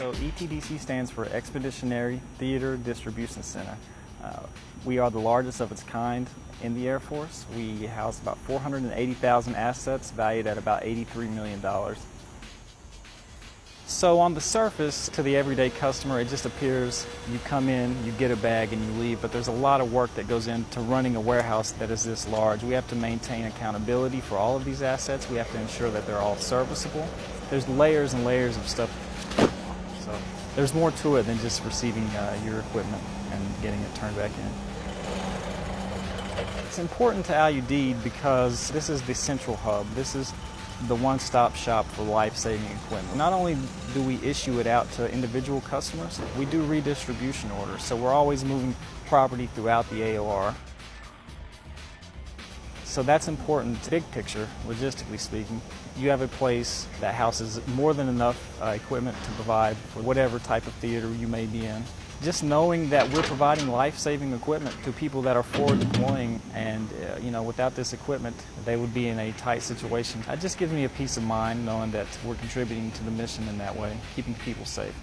So ETDC stands for Expeditionary Theater Distribution Center. Uh, we are the largest of its kind in the Air Force. We house about 480,000 assets valued at about $83 million. So on the surface, to the everyday customer, it just appears you come in, you get a bag, and you leave. But there's a lot of work that goes into running a warehouse that is this large. We have to maintain accountability for all of these assets. We have to ensure that they're all serviceable. There's layers and layers of stuff. So there's more to it than just receiving uh, your equipment and getting it turned back in. It's important to Al-Udeid because this is the central hub. This is the one-stop shop for life-saving equipment. Not only do we issue it out to individual customers, we do redistribution orders. So we're always moving property throughout the AOR. So that's important, big picture, logistically speaking. You have a place that houses more than enough uh, equipment to provide for whatever type of theater you may be in just knowing that we're providing life-saving equipment to people that are forward deploying and uh, you know without this equipment they would be in a tight situation. It just gives me a peace of mind knowing that we're contributing to the mission in that way, keeping people safe.